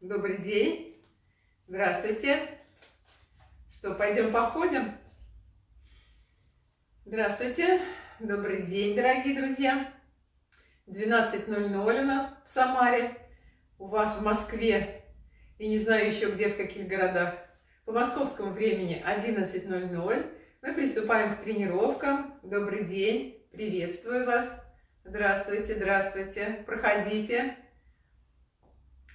Добрый день. Здравствуйте. Что, пойдем походим? Здравствуйте. Добрый день, дорогие друзья. 12.00 у нас в Самаре. У вас в Москве. И не знаю еще где, в каких городах. По московскому времени 11.00. Мы приступаем к тренировкам. Добрый день. Приветствую вас. Здравствуйте, здравствуйте. Проходите.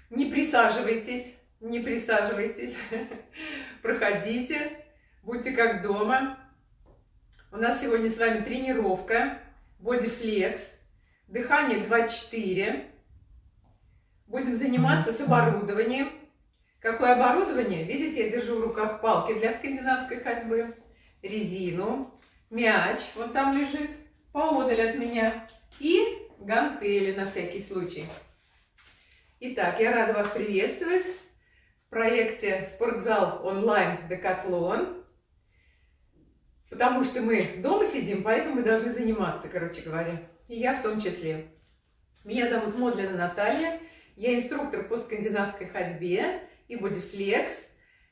Не присаживайтесь, не присаживайтесь. Проходите. Будьте как дома. У нас сегодня с вами тренировка. Бодифлекс. Дыхание 2-4. Будем заниматься с оборудованием. Какое оборудование? Видите, я держу в руках палки для скандинавской ходьбы, резину, мяч, вот там лежит, поодаль от меня, и гантели на всякий случай. Итак, я рада вас приветствовать в проекте «Спортзал онлайн Декатлон». Потому что мы дома сидим, поэтому мы должны заниматься, короче говоря. И я в том числе. Меня зовут Модлина Наталья. Я инструктор по скандинавской ходьбе и бодифлекс.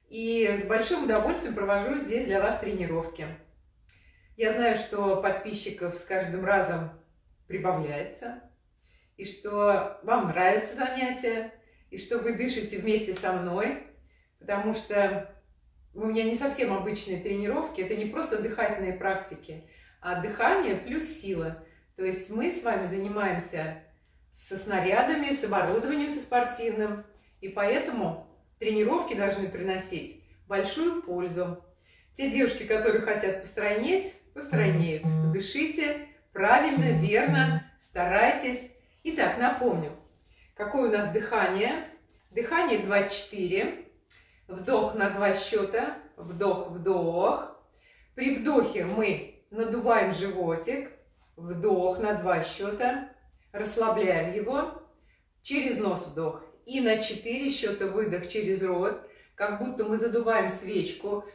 И с большим удовольствием провожу здесь для вас тренировки. Я знаю, что подписчиков с каждым разом прибавляется, и что вам нравятся занятия, и что вы дышите вместе со мной, потому что у меня не совсем обычные тренировки, это не просто дыхательные практики, а дыхание плюс сила. То есть мы с вами занимаемся со снарядами, с оборудованием со спортивным, и поэтому тренировки должны приносить большую пользу. Те девушки, которые хотят постройнеть, постройнеют. Дышите правильно, верно, старайтесь. Итак, напомню, какое у нас дыхание. Дыхание 2-4. Вдох на два счета. Вдох-вдох. При вдохе мы надуваем животик. Вдох на два счета. Расслабляем его. Через нос вдох. И на 4 счета выдох через рот, как будто мы задуваем свечку.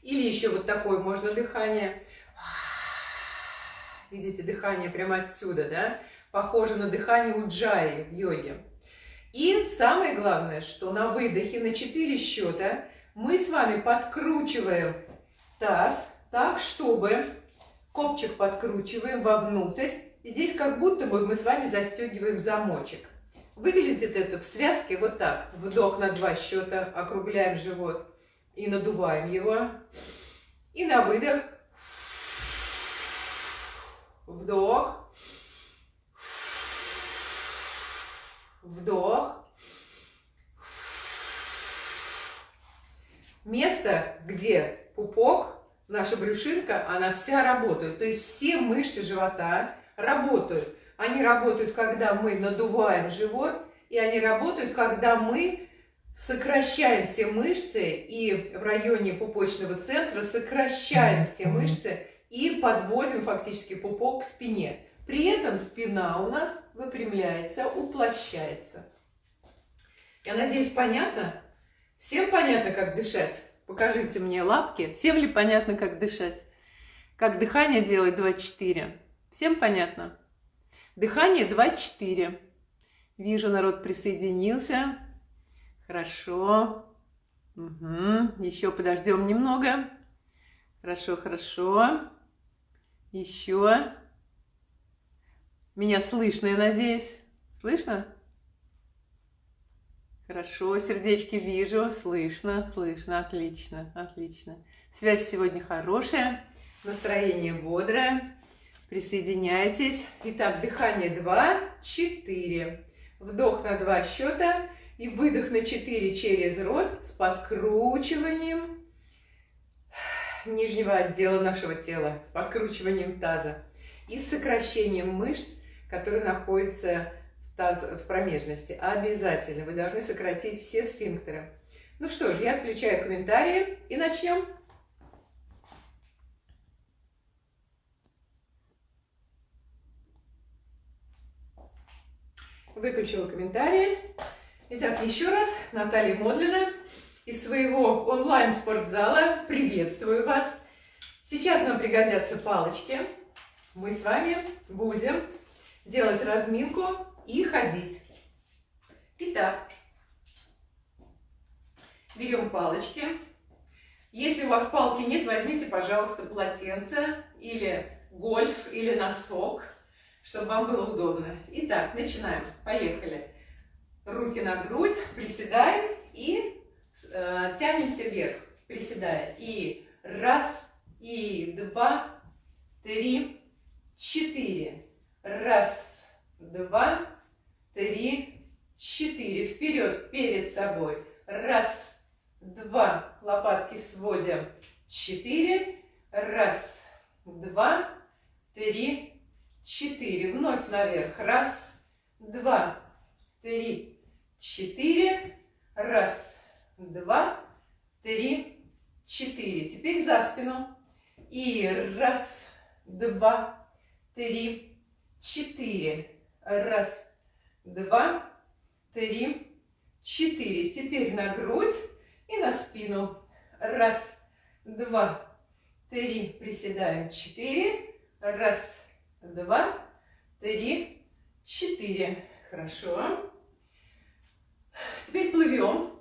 Или еще вот такое можно дыхание. Видите, дыхание прямо отсюда, да? Похоже на дыхание уджаи в йоге. И самое главное, что на выдохе на 4 счета мы с вами подкручиваем таз так, чтобы копчик подкручиваем вовнутрь Здесь как будто бы мы с вами застегиваем замочек. Выглядит это в связке вот так. Вдох на два счета, округляем живот и надуваем его. И на выдох. Вдох. Вдох. Место, где пупок, наша брюшинка, она вся работает. То есть все мышцы живота работают. Они работают, когда мы надуваем живот, и они работают, когда мы сокращаем все мышцы и в районе пупочного центра сокращаем все мышцы и подводим фактически пупок к спине. При этом спина у нас выпрямляется, уплощается. Я надеюсь, понятно? Всем понятно, как дышать? Покажите мне лапки. Всем ли понятно, как дышать? Как дыхание делать 2-4? Всем понятно? Дыхание 2-4. Вижу, народ присоединился. Хорошо. Угу. Еще подождем немного. Хорошо, хорошо. Еще. Меня слышно, я надеюсь. Слышно? Хорошо, сердечки вижу, слышно, слышно, отлично, отлично. Связь сегодня хорошая, настроение бодрое. Присоединяйтесь. Итак, дыхание 2, 4. Вдох на 2 счета и выдох на 4 через рот с подкручиванием нижнего отдела нашего тела, с подкручиванием таза и сокращением мышц, которые находятся в, таз, в промежности. Обязательно вы должны сократить все сфинктеры. Ну что ж, я отключаю комментарии и начнем. выключила комментарии. Итак, еще раз, Наталья Модлина из своего онлайн-спортзала. Приветствую вас. Сейчас нам пригодятся палочки. Мы с вами будем делать разминку и ходить. Итак, берем палочки. Если у вас палки нет, возьмите, пожалуйста, полотенце или гольф, или носок, чтобы вам было удобно. Итак, начинаем. Поехали. Руки на грудь, приседаем и тянемся вверх, приседая. И раз, и два, три, четыре. Раз, два, три, четыре. Вперед, перед собой. Раз, два. Лопатки сводим. Четыре. Раз, два, три, четыре. Вновь наверх. Раз, два, три, четыре. Раз, два, три, четыре. Теперь за спину. И раз, два, три, четыре. Раз, два, три, четыре. Теперь на грудь и на спину. Раз, два, три. Приседаем. Четыре. Раз, два, три, четыре. Хорошо. Теперь плывем.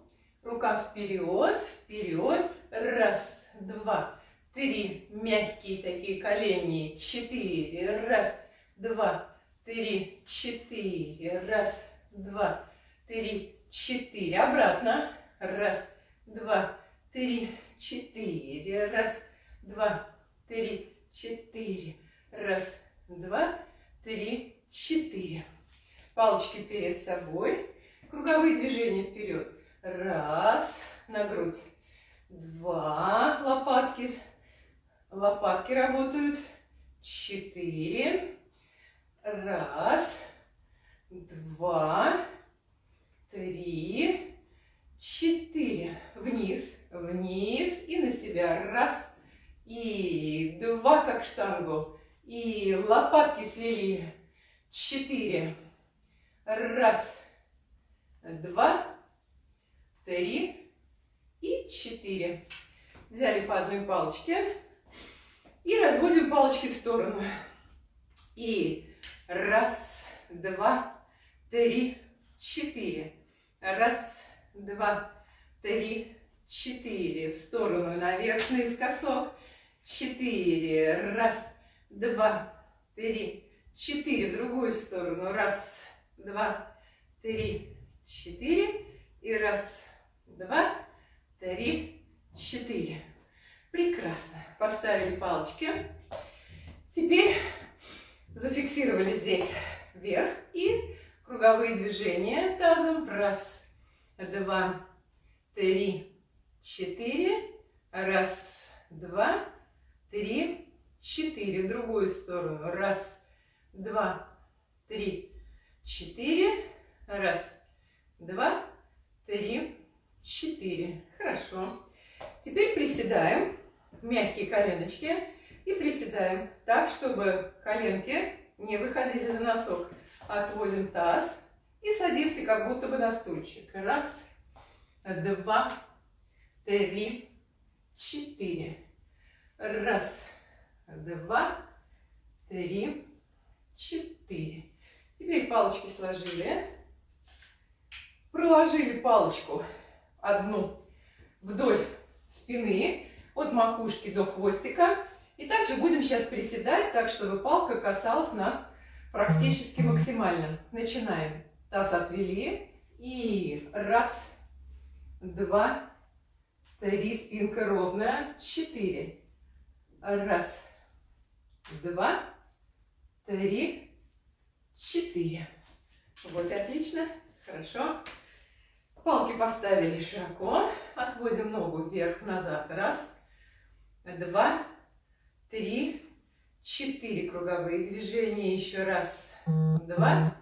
Рука вперед, вперед. Раз, два, три. Мягкие такие колени. Четыре. Раз, два, три, четыре. Раз, два, три, четыре. Обратно. Раз, два, три, четыре. Раз, два, три, четыре. Раз, два, три, четыре. Палочки перед собой. Круговые движения вперед. Раз, на грудь. Два, лопатки. Лопатки работают. Четыре. Раз, два, три, четыре. Вниз, вниз и на себя. Раз и два, как штангу. И лопатки слили. Четыре. Раз, два, три и четыре. Взяли по одной палочке и разводим палочки в сторону. И раз, два, три, четыре. Раз, два, три, четыре. В сторону, наверх, наискосок. Четыре. Раз, два, три, четыре. В другую сторону. Раз, два, три, четыре. И раз, два, три, четыре. Прекрасно. Поставили палочки. Теперь зафиксировали здесь вверх и круговые движения тазом. Раз, два, три, четыре. Раз, два, три, четыре. В другую сторону. Раз, два, три, четыре. Раз, два, три, четыре. Хорошо. Теперь приседаем. Мягкие коленочки. И приседаем так, чтобы коленки не выходили за носок. Отводим таз и садимся как будто бы на стульчик. Раз, два, три, четыре. Раз, два, три, четыре. Теперь палочки сложили. Проложили палочку одну вдоль спины, от макушки до хвостика. И также будем сейчас приседать, так чтобы палка касалась нас практически максимально. Начинаем. Таз отвели. И раз, два, три, спинка ровная. Четыре. Раз, два, три, четыре. Вот, отлично. Хорошо. Палки поставили широко. Отводим ногу вверх-назад. Раз, два, три, четыре круговые движения. Еще раз, два,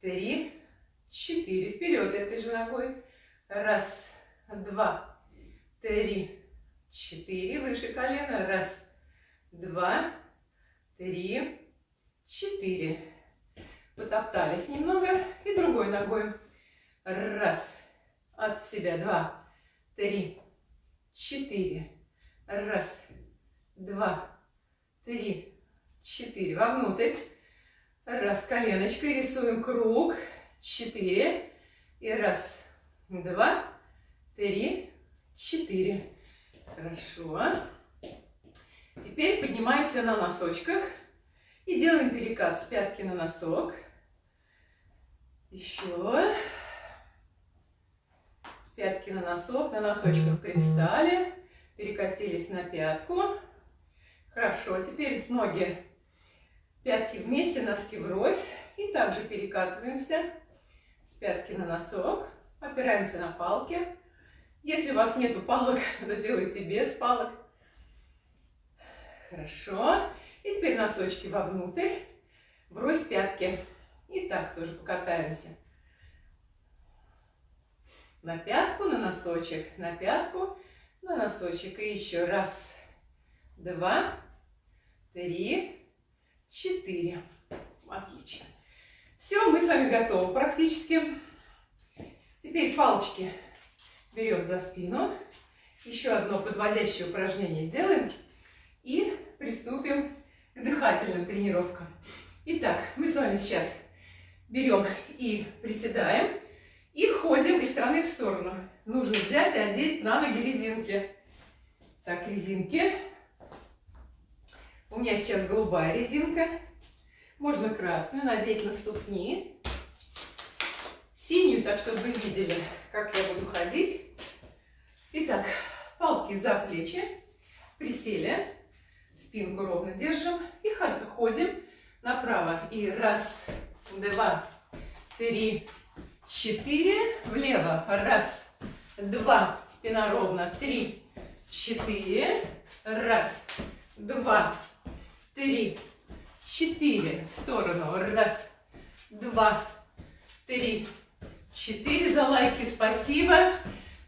три, четыре. Вперед этой же ногой. Раз, два, три, четыре. Выше колена. Раз, два, три, четыре. Потоптались немного. И другой ногой. Раз, от себя. Два, три, четыре. Раз, два, три, четыре. Вовнутрь. Раз, коленочкой рисуем круг. Четыре. И раз, два, три, четыре. Хорошо. Теперь поднимаемся на носочках и делаем перекат с пятки на носок. Еще. Пятки на носок, на носочках привстали, перекатились на пятку. Хорошо, теперь ноги, пятки вместе, носки врозь. И также перекатываемся с пятки на носок, опираемся на палки. Если у вас нету палок, то делайте без палок. Хорошо. И теперь носочки вовнутрь, врозь пятки. И так тоже покатаемся. На пятку, на носочек, на пятку, на носочек. И еще раз, два, три, четыре. Отлично. Все, мы с вами готовы практически. Теперь палочки берем за спину. Еще одно подводящее упражнение сделаем. И приступим к дыхательным тренировкам. Итак, мы с вами сейчас берем и приседаем. И ходим из стороны в сторону. Нужно взять и одеть на ноги резинки. Так, резинки. У меня сейчас голубая резинка. Можно красную надеть на ступни. Синюю, так чтобы вы видели, как я буду ходить. Итак, палки за плечи. Присели. Спинку ровно держим. И ходим направо. И раз, два, три, четыре. Влево. Раз, два. Спина ровно. Три, четыре. Раз, два, три, четыре. В сторону. Раз, два, три, четыре. За лайки спасибо.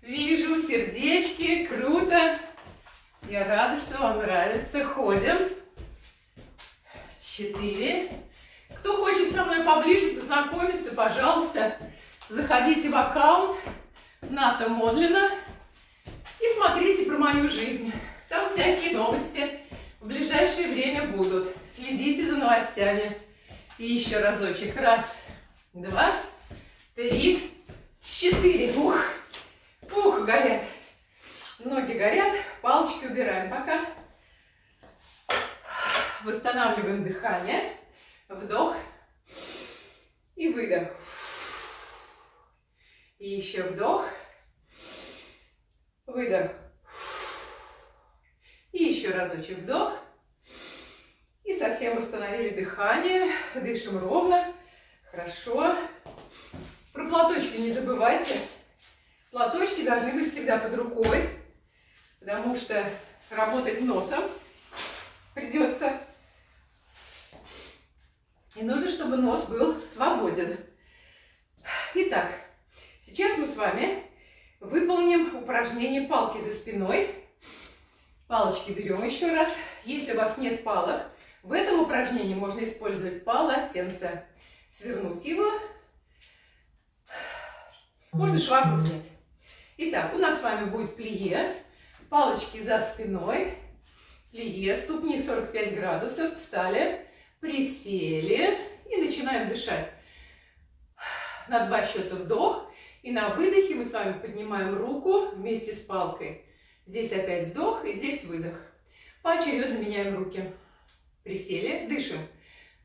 Вижу сердечки. Круто. Я рада, что вам нравится. Ходим. Четыре. Кто хочет со мной поближе познакомиться, пожалуйста, заходите в аккаунт Ната Модлина и смотрите про мою жизнь. Там всякие новости в ближайшее время будут. Следите за новостями. И еще разочек. Раз, два, три, четыре. Ух, ух, горят. Ноги горят. Палочки убираем пока. Восстанавливаем дыхание. Вдох и выдох. И еще вдох, выдох. И еще разочек вдох и совсем восстановили дыхание. Дышим ровно. Хорошо. Про платочки не забывайте. Платочки должны быть всегда под рукой, потому что работать носом придется. И нужно, чтобы нос был свободен. Итак, сейчас мы с вами выполним упражнение палки за спиной. Палочки берем еще раз. Если у вас нет палок, в этом упражнении можно использовать полотенце. Свернуть его. Можно швабру взять. Итак, у нас с вами будет плие. Палочки за спиной. Плие, ступни 45 градусов. Встали, присели и начинаем дышать. На два счета вдох. И на выдохе мы с вами поднимаем руку вместе с палкой. Здесь опять вдох и здесь выдох. Поочередно меняем руки. Присели, дышим.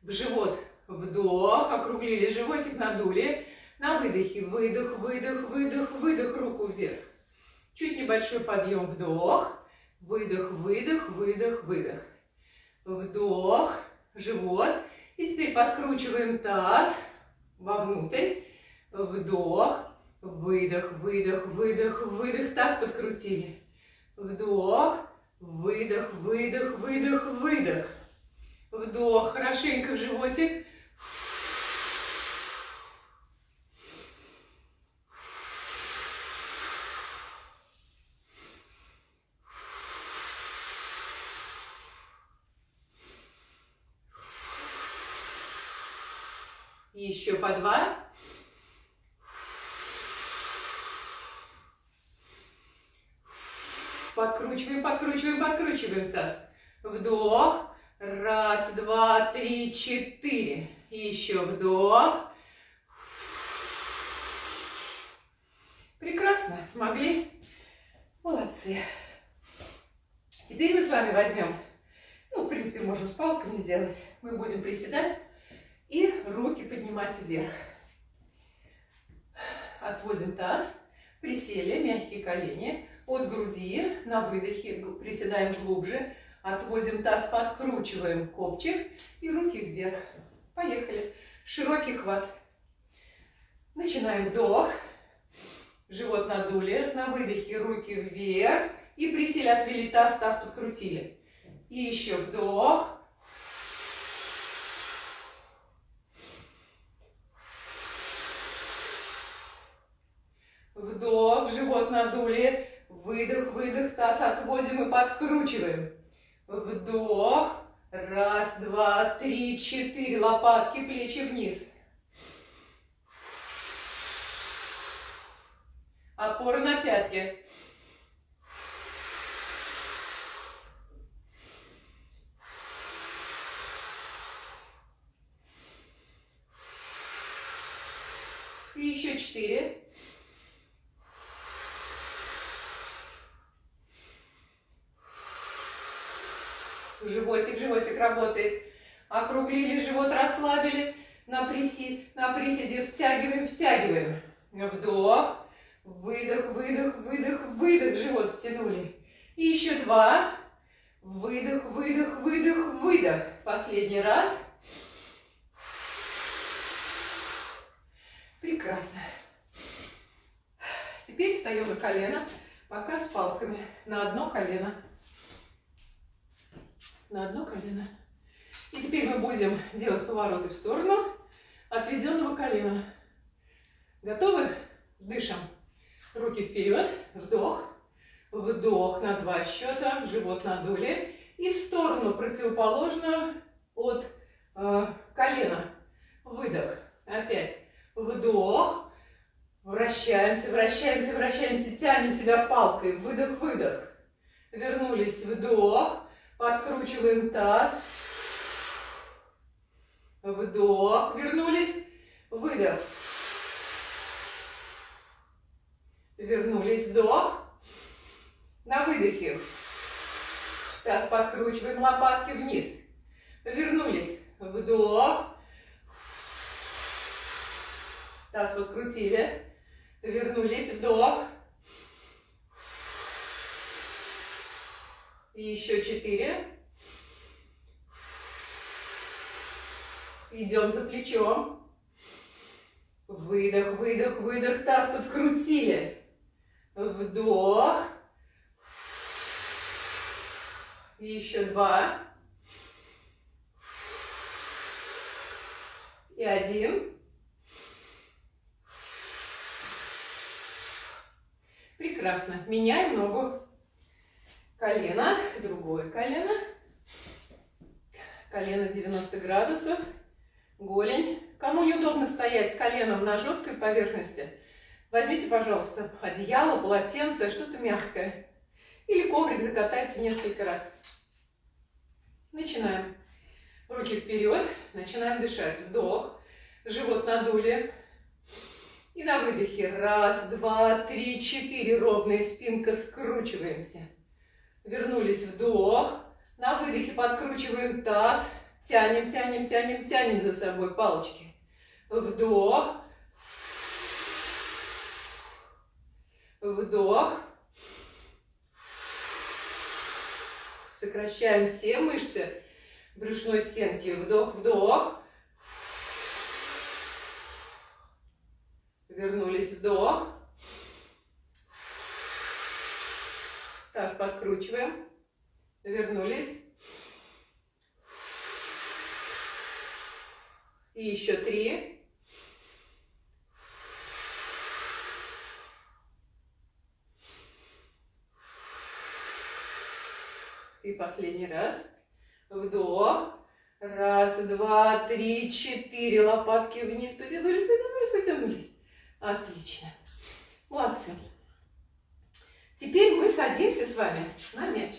В живот вдох, округлили животик, надули. На выдохе выдох, выдох, выдох, выдох, руку вверх. Чуть небольшой подъем, вдох, выдох, выдох, выдох, выдох. Вдох, живот. И теперь подкручиваем таз вовнутрь. Вдох, выдох, выдох, выдох, выдох. Таз подкрутили. Вдох, выдох, выдох, выдох, выдох. Вдох, хорошенько в животик. Еще по два. Подкручиваем, подкручиваем таз. Вдох. Раз, два, три, четыре. Еще вдох. Прекрасно. Смогли? Молодцы. Теперь мы с вами возьмем, ну, в принципе, можем с палками сделать. Мы будем приседать и руки поднимать вверх. Отводим таз, присели, мягкие колени. От груди на выдохе приседаем глубже. Отводим таз, подкручиваем копчик и руки вверх. Поехали. Широкий хват. Начинаем вдох. Живот надули. На выдохе руки вверх. И присели, отвели таз, таз подкрутили. И еще вдох. Вдох, живот надули. Выдох, выдох, таз отводим и подкручиваем. Вдох. Раз, два, три, четыре. Лопатки, плечи вниз. Опора на пятки. И еще четыре. Животик, животик работает. Округлили живот, расслабили. На, приси, на приседе втягиваем, втягиваем. Вдох. Выдох, выдох, выдох, выдох. Живот втянули. И еще два. Выдох, выдох, выдох, выдох. Последний раз. Прекрасно. Теперь встаем на колено, пока с палками. На одно колено. На одно колено. И теперь мы будем делать повороты в сторону отведенного колена. Готовы? Дышим. Руки вперед. Вдох. Вдох на два счета. Живот надули. И в сторону противоположную от э, колена. Выдох. Опять. Вдох. Вращаемся, вращаемся, вращаемся. Тянем себя палкой. Выдох, выдох. Вернулись. Вдох. Подкручиваем таз. Вдох. Вернулись. Выдох. Вернулись. Вдох. На выдохе. Таз подкручиваем, лопатки вниз. Вернулись. Вдох. Таз подкрутили. Вернулись. Вдох. И еще четыре. Идем за плечом. Выдох, выдох, выдох. Таз подкрутили. Вдох. И еще два. И один. Прекрасно. Меняем ногу. Колено, другое колено. Колено 90 градусов. Голень. Кому неудобно стоять коленом на жесткой поверхности, возьмите, пожалуйста, одеяло, полотенце, что-то мягкое. Или коврик закатайте несколько раз. Начинаем. Руки вперед. Начинаем дышать. Вдох. Живот надули. И на выдохе. Раз, два, три, четыре. Ровная спинка. Скручиваемся. Вернулись. Вдох. На выдохе подкручиваем таз. Тянем, тянем, тянем, тянем за собой палочки. Вдох. Вдох. Сокращаем все мышцы брюшной стенки. Вдох, вдох. Вернулись, вдох. Таз подкручиваем. Вернулись. И еще три. И последний раз. Вдох. Раз, два, три, четыре. Лопатки вниз потянулись, потянулись, потянулись. Отлично. Молодцы. Теперь мы садимся с вами на мяч.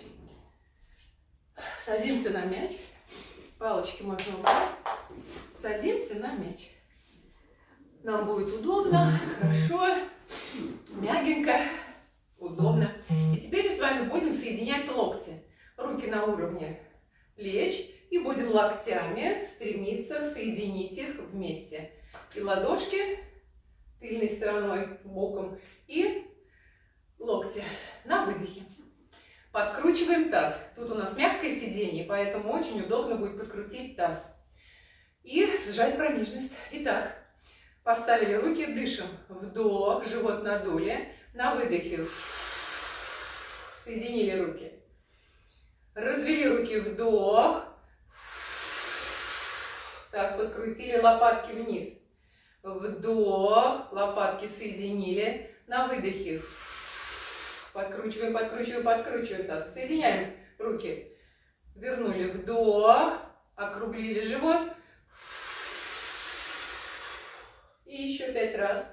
Садимся на мяч. Палочки можно убрать. Садимся на мяч. Нам будет удобно, хорошо, мягенько, удобно. И теперь мы с вами будем соединять локти. Руки на уровне плеч. И будем локтями стремиться соединить их вместе. И ладошки тыльной стороной, боком. И локти на выдохе. Подкручиваем таз. Тут у нас мягкое сиденье, поэтому очень удобно будет подкрутить таз. И сжать промежность. Итак, поставили руки, дышим. Вдох, живот надули. На выдохе. Соединили руки. Развели руки, вдох. Таз подкрутили, лопатки вниз. Вдох, лопатки соединили. На выдохе. Подкручиваем, подкручиваем, подкручиваем таз. Соединяем руки. Вернули вдох, округлили живот. И еще пять раз.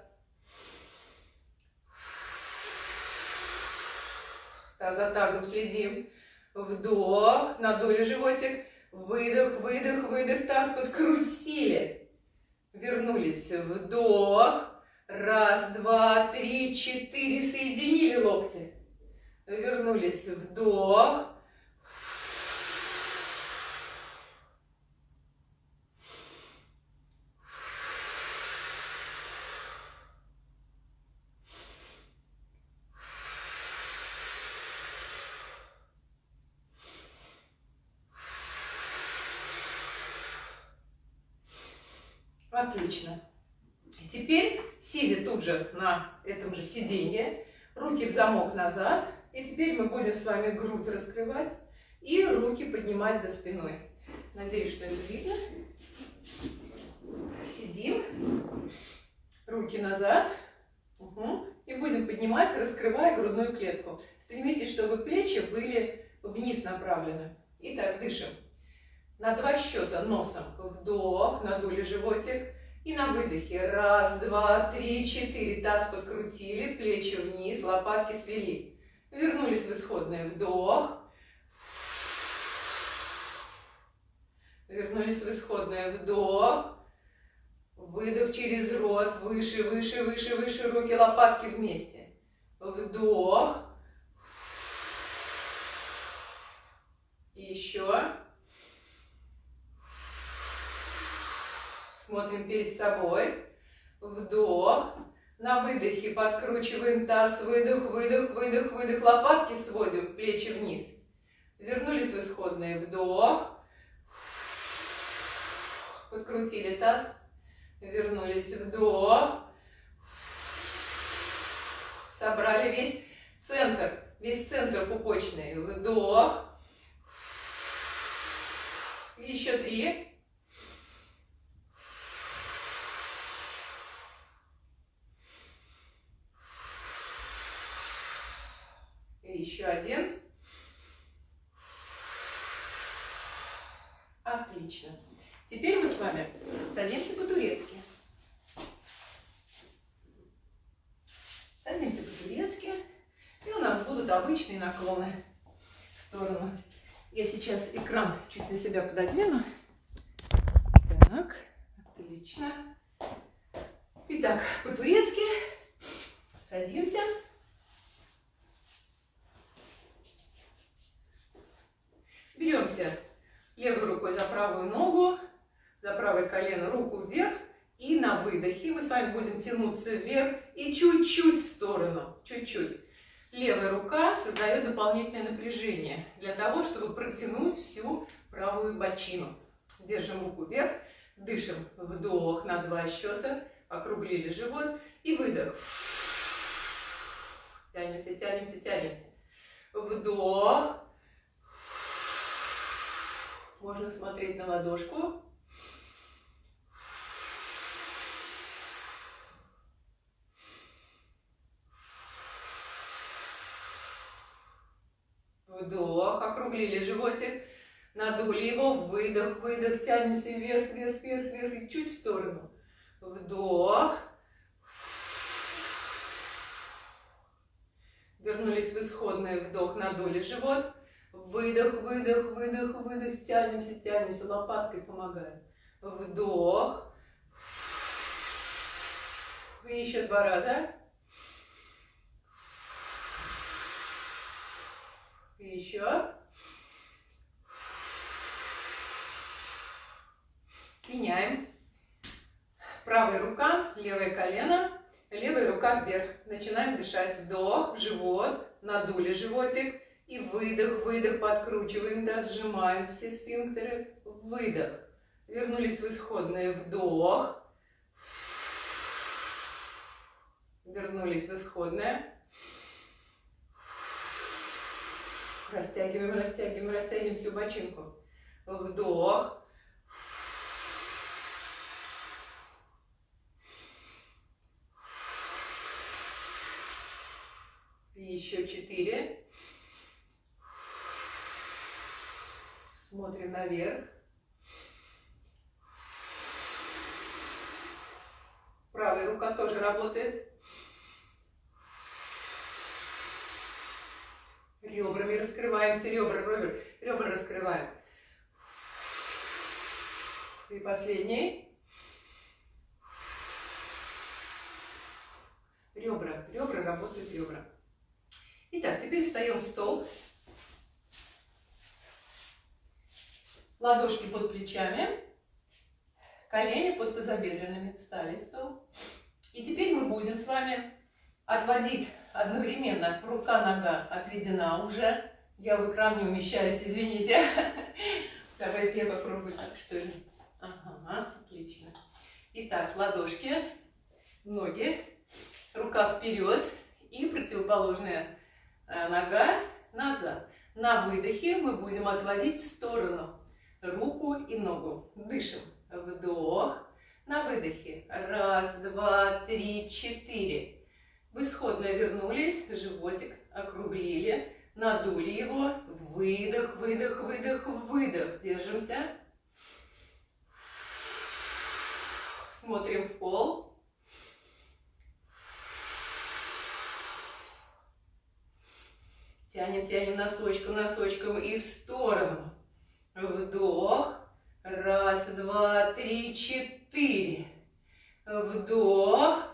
Таз за тазом следим. Вдох, надули животик. Выдох, выдох, выдох, таз подкрутили. Вернулись. Вдох. Раз, два, три, четыре. Соединили локти. Вернулись. Вдох. Отлично. Теперь, сидя тут же на этом же сиденье, руки в замок назад. И теперь мы будем с вами грудь раскрывать и руки поднимать за спиной. Надеюсь, что это видно. Сидим. Руки назад. Угу. И будем поднимать, раскрывая грудную клетку. Стремитесь, чтобы плечи были вниз направлены. Итак, дышим. На два счета носом. Вдох, надули животик. И на выдохе. Раз, два, три, четыре. Таз подкрутили, плечи вниз, лопатки свели. Вернулись в исходное. Вдох. Вернулись в исходное. Вдох. Выдох через рот. Выше, выше, выше, выше. Руки, лопатки вместе. Вдох. Еще. Смотрим перед собой. Вдох. На выдохе подкручиваем таз. Выдох, выдох, выдох, выдох. Лопатки сводим, плечи вниз. Вернулись в исходное. Вдох. Подкрутили таз. Вернулись. Вдох. Собрали весь центр. Весь центр пупочный. Вдох. Еще три. Еще один. Отлично. Теперь мы с вами садимся по-турецки. Садимся по-турецки. И у нас будут обычные наклоны в сторону. Я сейчас экран чуть на себя пододвину. Так, отлично. Итак, по-турецки садимся. Беремся левой рукой за правую ногу, за правое колено, руку вверх. И на выдохе мы с вами будем тянуться вверх и чуть-чуть в сторону, чуть-чуть. Левая рука создает дополнительное напряжение для того, чтобы протянуть всю правую бочину. Держим руку вверх, дышим вдох на два счета, округлили живот и выдох. Тянемся, тянемся, тянемся. Вдох, можно смотреть на ладошку. Вдох, округлили животик, надули его, выдох, выдох, тянемся вверх, вверх, вверх, вверх и чуть в сторону. Вдох. Вернулись в исходный вдох, надули живот. Выдох, выдох, выдох, выдох. Тянемся, тянемся. Лопаткой помогаем. Вдох. И еще два раза. И еще. Меняем. Правая рука, левое колено, левая рука вверх. Начинаем дышать. Вдох в живот, надули животик. И выдох, выдох, подкручиваем, да, сжимаем все сфинктеры. Выдох. Вернулись в исходное. Вдох. Вернулись в исходное. Растягиваем, растягиваем, растягиваем всю бочинку. Вдох. Еще четыре. Смотрим наверх. Правая рука тоже работает. Ребрами раскрываемся, ребра, ребра, ребра раскрываем. И последний. Ребра, ребра, работают ребра. Итак, теперь встаем в стол. Ладошки под плечами, колени под тазобедренными. Встали стол. И теперь мы будем с вами отводить одновременно. Рука-нога отведена уже. Я в экран не умещаюсь, извините. Давайте я попробую так, что ли. Ага, отлично. Итак, ладошки, ноги, рука вперед и противоположная Э, нога назад. На выдохе мы будем отводить в сторону руку и ногу. Дышим. Вдох. На выдохе. Раз, два, три, четыре. В исходное вернулись, животик округлили, надули его. Выдох, выдох, выдох, выдох. Держимся. Смотрим в пол. Тянем, тянем носочком, носочком и в сторону. Вдох. Раз, два, три, четыре. Вдох.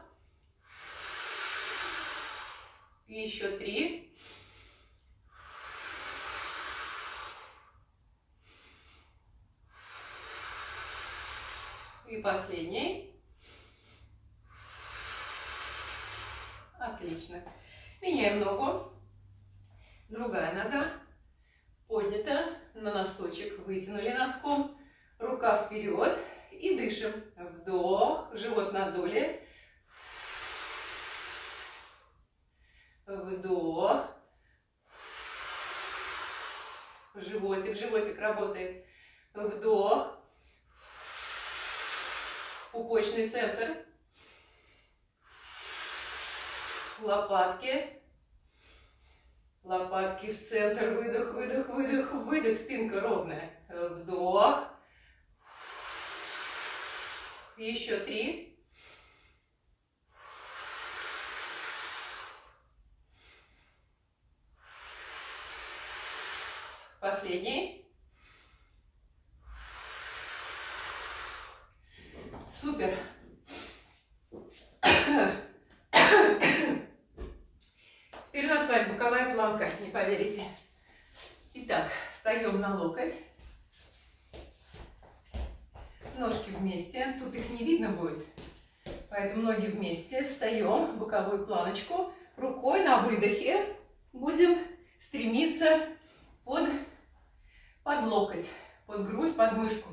Еще три. И последний. Отлично. Меняем ногу. Другая нога поднята на носочек. Вытянули носком. Рука вперед. И дышим. Вдох. Живот надули. Вдох. Животик, животик работает. Вдох. Пупочный центр. Лопатки. Лопатки в центр, выдох, выдох, выдох, выдох, спинка ровная. Вдох. Еще три. Последний. Супер. Теперь у нас с вами планка, не поверите. Итак, встаем на локоть. Ножки вместе. Тут их не видно будет. Поэтому ноги вместе. Встаем в боковую планочку. Рукой на выдохе будем стремиться под, под локоть, под грудь, под мышку.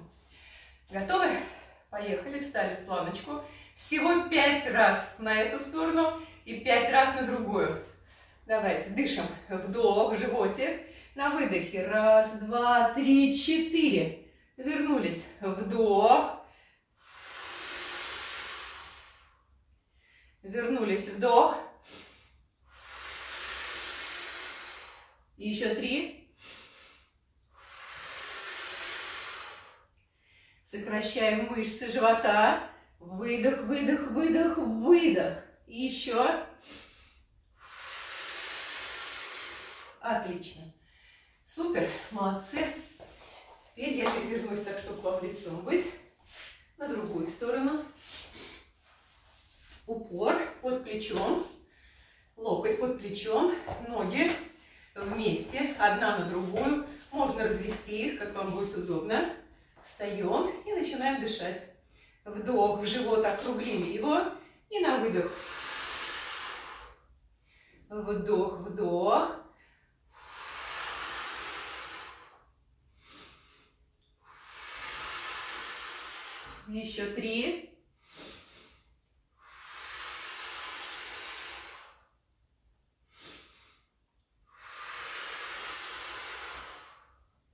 Готовы? Поехали, встали в планочку. Всего пять раз на эту сторону и пять раз на другую. Давайте, дышим. Вдох, животик. На выдохе. Раз, два, три, четыре. Вернулись. Вдох. Вернулись. Вдох. Еще три. Сокращаем мышцы живота. Выдох, выдох, выдох, выдох. Еще. Отлично. Супер, молодцы. Теперь я перевернусь так, чтобы вам лицом быть. На другую сторону. Упор под плечом. Локоть под плечом. Ноги вместе, одна на другую. Можно развести их, как вам будет удобно. Встаем и начинаем дышать. Вдох в живот, округлили его. И на выдох. Вдох, вдох. Еще три.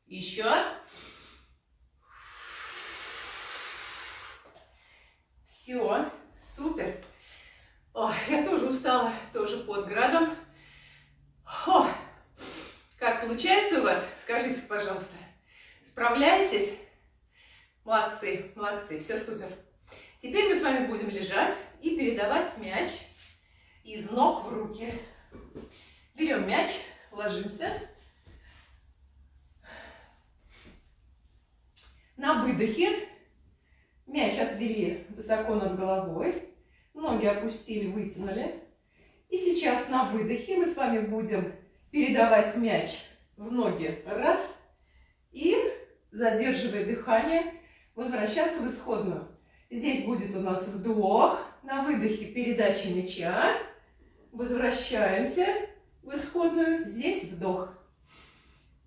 Еще. Все, супер. Ой, я тоже устала, тоже под градом. О, как получается у вас? Скажите, пожалуйста. Справляетесь? Молодцы, молодцы, все супер. Теперь мы с вами будем лежать и передавать мяч из ног в руки. Берем мяч, ложимся. На выдохе мяч отвели высоко над головой, ноги опустили, вытянули. И сейчас на выдохе мы с вами будем передавать мяч в ноги. Раз. И, задерживая дыхание, возвращаться в исходную. Здесь будет у нас вдох, на выдохе передача мяча, возвращаемся в исходную, здесь вдох.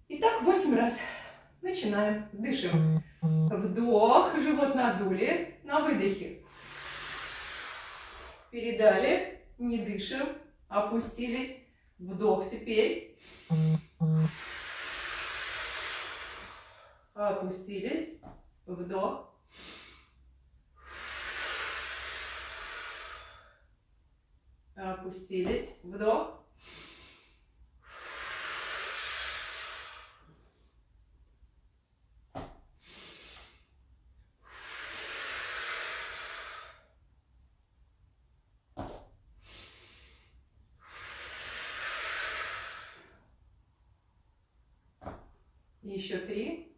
Итак, 8 раз. Начинаем. Дышим. Вдох, живот надули, на выдохе. Передали, не дышим, опустились. Вдох теперь. Опустились. Вдох. Опустились. Вдох. Еще три.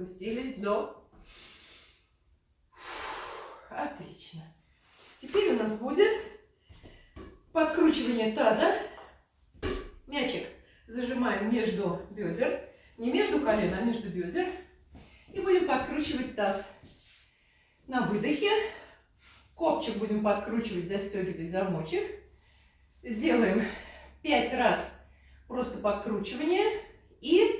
Опустились, вдох. Отлично. Теперь у нас будет подкручивание таза. Мячик зажимаем между бедер. Не между колен, а между бедер. И будем подкручивать таз. На выдохе. Копчик будем подкручивать, застегивать замочек. Сделаем 5 раз просто подкручивание. И Пять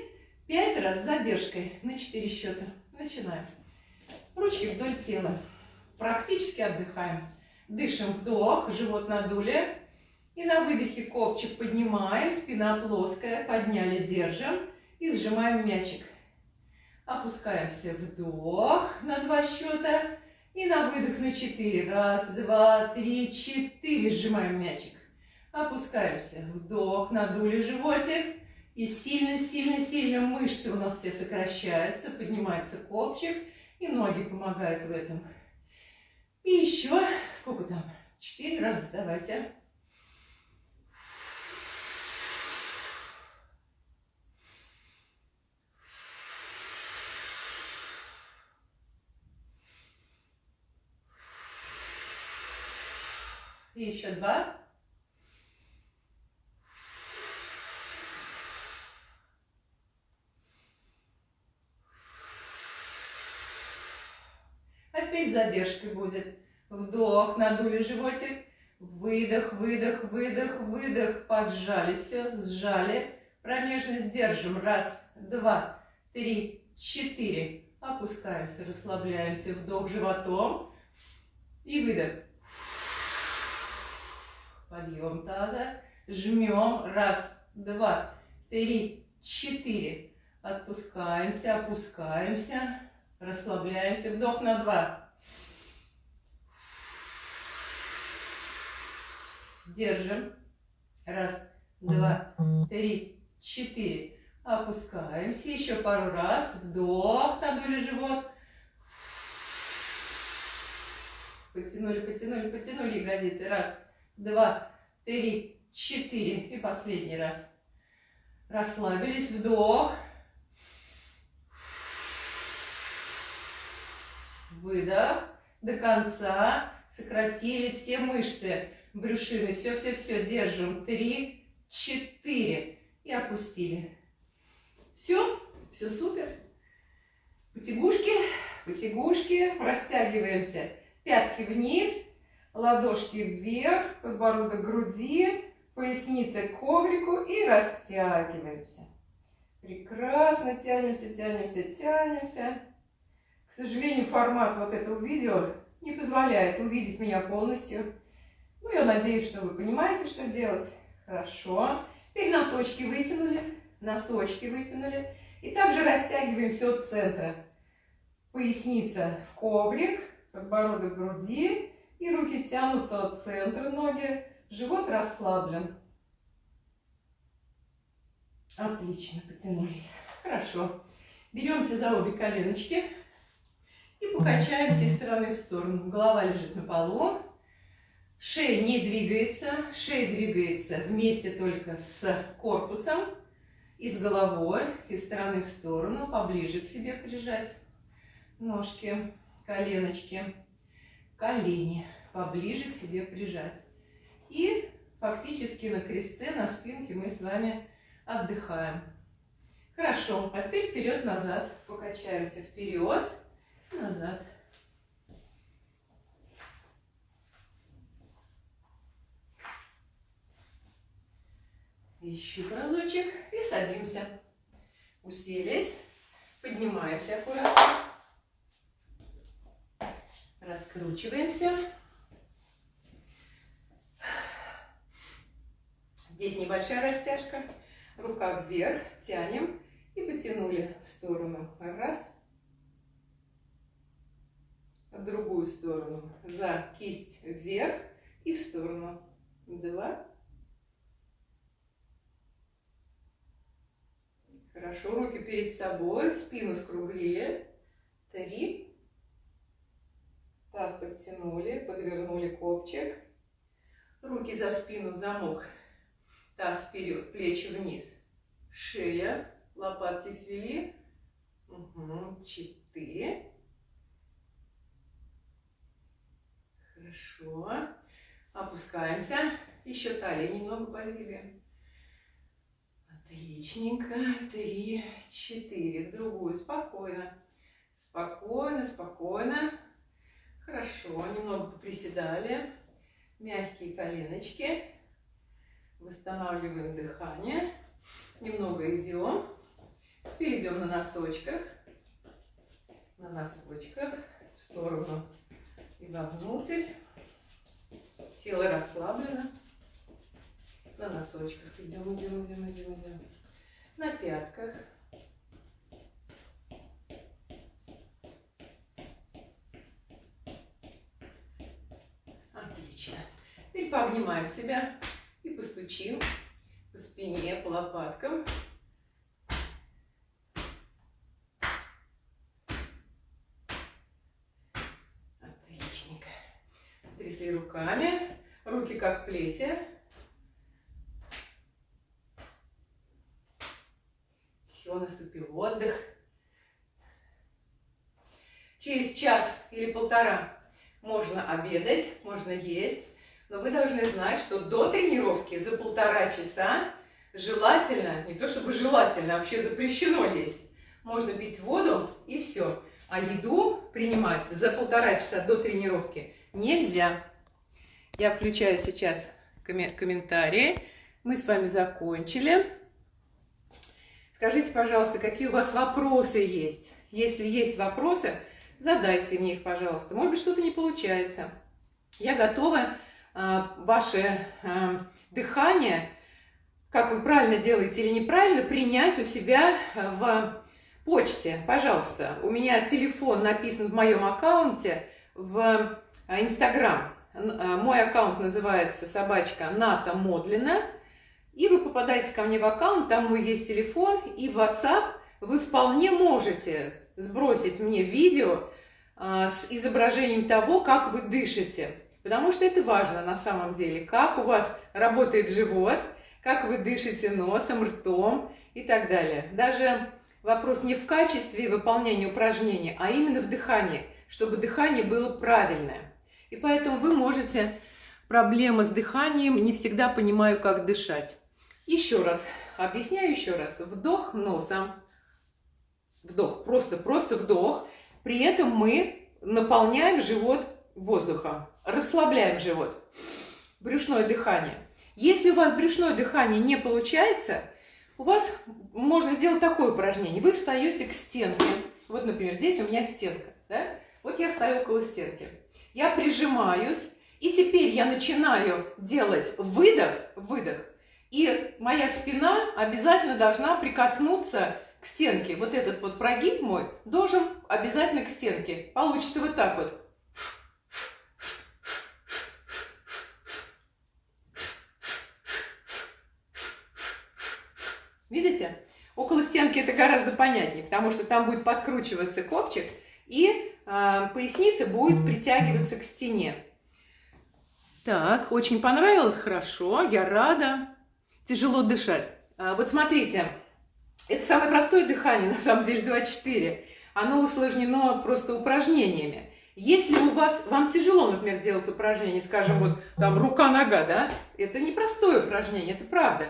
раз с задержкой на 4 счета. Начинаем. Ручки вдоль тела. Практически отдыхаем. Дышим вдох, живот надули. И на выдохе копчик поднимаем, спина плоская, подняли, держим. И сжимаем мячик. Опускаемся, вдох на два счета. И на выдох на четыре. Раз, два, три, четыре. Сжимаем мячик. Опускаемся, вдох, надули животик. И сильно-сильно-сильно мышцы у нас все сокращаются, поднимается копчик, и ноги помогают в этом. И еще, сколько там? Четыре раза, давайте. И еще два. Задержкой будет. Вдох, надули животик. Выдох, выдох, выдох, выдох. Поджали все, сжали. Промежность держим. Раз, два, три, четыре. Опускаемся, расслабляемся. Вдох животом. И выдох. Подъем таза. Жмем. Раз, два, три, четыре. Отпускаемся, опускаемся. Расслабляемся. Вдох на два. Держим. Раз, два, три, четыре. Опускаемся. Еще пару раз. Вдох. Надули живот. Потянули, потянули, потянули ягодицы. Раз, два, три, четыре. И последний раз. Расслабились. Вдох. выдох, до конца, сократили все мышцы брюшины, все-все-все, держим, три, четыре, и опустили. Все, все супер. Потягушки, потягушки, растягиваемся, пятки вниз, ладошки вверх, подбородок груди, поясница к коврику и растягиваемся. Прекрасно тянемся, тянемся, тянемся. К сожалению, формат вот этого видео не позволяет увидеть меня полностью. Ну, я надеюсь, что вы понимаете, что делать. Хорошо. Теперь носочки вытянули, носочки вытянули. И также растягиваемся от центра. Поясница в коврик, подбородок к груди. И руки тянутся от центра ноги. Живот расслаблен. Отлично, потянулись. Хорошо. Беремся за обе коленочки и покачаемся из стороны в сторону. Голова лежит на полу. Шея не двигается. Шея двигается вместе только с корпусом и с головой. Из стороны в сторону. Поближе к себе прижать. Ножки, коленочки, колени. Поближе к себе прижать. И фактически на крестце, на спинке мы с вами отдыхаем. Хорошо, а теперь вперед-назад. Покачаемся вперед, назад. Еще разочек и садимся. Уселись, поднимаемся аккуратно. Раскручиваемся. Здесь небольшая растяжка. Рука вверх, тянем и потянули в сторону. Раз. В другую сторону. За кисть вверх и в сторону. Два. Хорошо, руки перед собой, спину скруглили. Три. Таз подтянули, подвернули копчик. Руки за спину в замок Таз вперед, плечи вниз. Шея, лопатки свели. Угу. Четыре. Хорошо. Опускаемся. Еще талия немного подвигаем. Отличненько. Три, четыре. В другую. Спокойно. Спокойно, спокойно. Хорошо. Немного приседали. Мягкие коленочки. Восстанавливаем дыхание. Немного идем. Перейдем на носочках. На носочках. В сторону и вовнутрь. Тело расслаблено. На носочках идем, идем, идем, идем, идем. На пятках. Отлично. Теперь пообнимаем себя и постучим по спине, по лопаткам. Отличненько. Трясли руками, руки как плети. Все, наступил отдых. Через час или полтора можно обедать, можно есть. Но вы должны знать, что до тренировки за полтора часа желательно, не то чтобы желательно, а вообще запрещено есть. Можно пить воду и все. А еду принимать за полтора часа до тренировки нельзя. Я включаю сейчас комментарии. Мы с вами закончили. Скажите, пожалуйста, какие у вас вопросы есть? Если есть вопросы, задайте мне их, пожалуйста. Может быть, что-то не получается. Я готова а, ваше а, дыхание, как вы правильно делаете или неправильно, принять у себя в почте. Пожалуйста, у меня телефон написан в моем аккаунте в а, Инстаграм. Мой аккаунт называется собачка Ната Модлина. И вы попадаете ко мне в аккаунт, там мой есть телефон, и WhatsApp вы вполне можете сбросить мне видео с изображением того, как вы дышите. Потому что это важно на самом деле, как у вас работает живот, как вы дышите носом, ртом и так далее. Даже вопрос не в качестве выполнения упражнений, а именно в дыхании. чтобы дыхание было правильное. И поэтому вы можете проблемы с дыханием, не всегда понимаю, как дышать. Еще раз, объясняю еще раз. Вдох носом, вдох, просто, просто вдох. При этом мы наполняем живот воздухом, расслабляем живот. Брюшное дыхание. Если у вас брюшное дыхание не получается, у вас можно сделать такое упражнение. Вы встаете к стенке. Вот, например, здесь у меня стенка. Да? Вот я стою около стенки. Я прижимаюсь, и теперь я начинаю делать выдох, выдох. И моя спина обязательно должна прикоснуться к стенке. Вот этот вот прогиб мой должен обязательно к стенке. Получится вот так вот. Видите? Около стенки это гораздо понятнее, потому что там будет подкручиваться копчик, и э, поясница будет притягиваться к стене. Так, очень понравилось, хорошо, я рада. Тяжело дышать. А, вот смотрите, это самое простое дыхание, на самом деле 2-4. Оно усложнено просто упражнениями. Если у вас, вам тяжело, например, делать упражнение, скажем, вот там рука-нога, да, это не простое упражнение, это правда.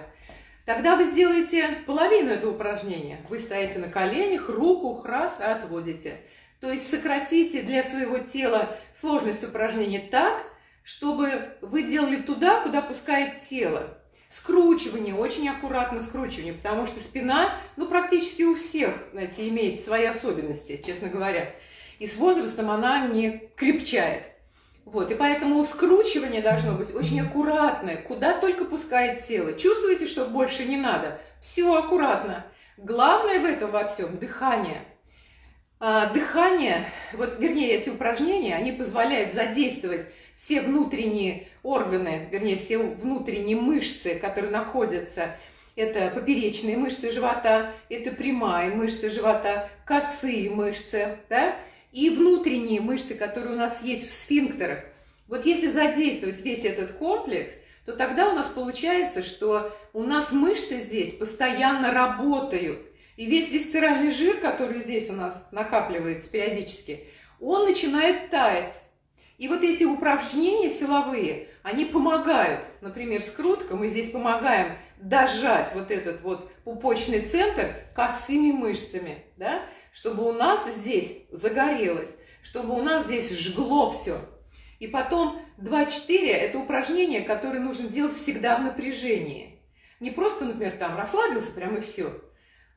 Тогда вы сделаете половину этого упражнения. Вы стоите на коленях, руку раз отводите. То есть сократите для своего тела сложность упражнения так, чтобы вы делали туда, куда пускает тело. Скручивание, очень аккуратно скручивание, потому что спина, ну, практически у всех, знаете, имеет свои особенности, честно говоря. И с возрастом она не крепчает. Вот, и поэтому скручивание должно быть очень аккуратное, куда только пускает тело. Чувствуете, что больше не надо? Все аккуратно. Главное в этом во всем – дыхание. А, дыхание, вот, вернее, эти упражнения, они позволяют задействовать все внутренние органы, вернее, все внутренние мышцы, которые находятся, это поперечные мышцы живота, это прямая мышцы живота, косые мышцы, да, и внутренние мышцы, которые у нас есть в сфинктерах. Вот если задействовать весь этот комплекс, то тогда у нас получается, что у нас мышцы здесь постоянно работают. И весь висцеральный жир, который здесь у нас накапливается периодически, он начинает таять. И вот эти упражнения силовые, они помогают, например, скрутка, мы здесь помогаем дожать вот этот вот пупочный центр косыми мышцами, да, чтобы у нас здесь загорелось, чтобы у нас здесь жгло все. И потом 2-4 – это упражнение, которое нужно делать всегда в напряжении. Не просто, например, там расслабился прямо и все.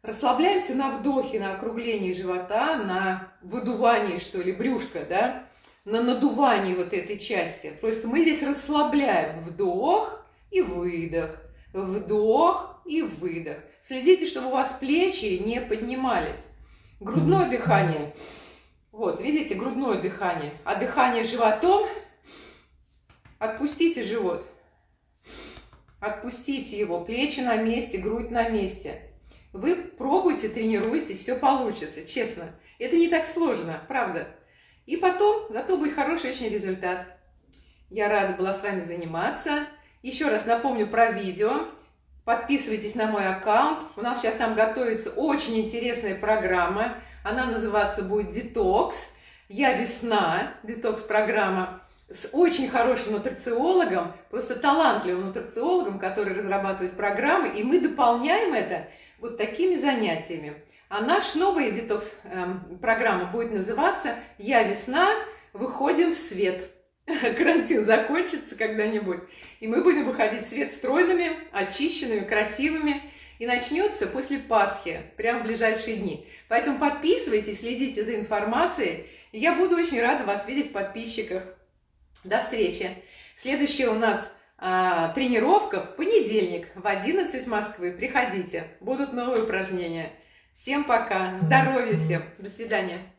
Расслабляемся на вдохе, на округлении живота, на выдувании, что ли, брюшка, да, на надувании вот этой части. Просто мы здесь расслабляем вдох и выдох, вдох и выдох. Следите, чтобы у вас плечи не поднимались. Грудное дыхание. Вот, видите, грудное дыхание. А дыхание животом. Отпустите живот. Отпустите его. Плечи на месте, грудь на месте. Вы пробуйте, тренируйтесь, все получится, честно. Это не так сложно, правда. И потом, зато будет хороший очень результат. Я рада была с вами заниматься. Еще раз напомню про видео. Подписывайтесь на мой аккаунт. У нас сейчас там готовится очень интересная программа. Она называться будет «Детокс». Я весна, детокс-программа с очень хорошим нутрициологом, просто талантливым нутрициологом, который разрабатывает программы, и мы дополняем это вот такими занятиями. А наш новый детокс-программа эм, будет называться «Я весна, выходим в свет». Карантин закончится когда-нибудь, и мы будем выходить в свет стройными, очищенными, красивыми. И начнется после Пасхи, прямо в ближайшие дни. Поэтому подписывайтесь, следите за информацией. Я буду очень рада вас видеть в подписчиках. До встречи. Следующая у нас а, тренировка в понедельник в 11 Москвы. Приходите, будут новые упражнения. Всем пока, здоровья всем, до свидания.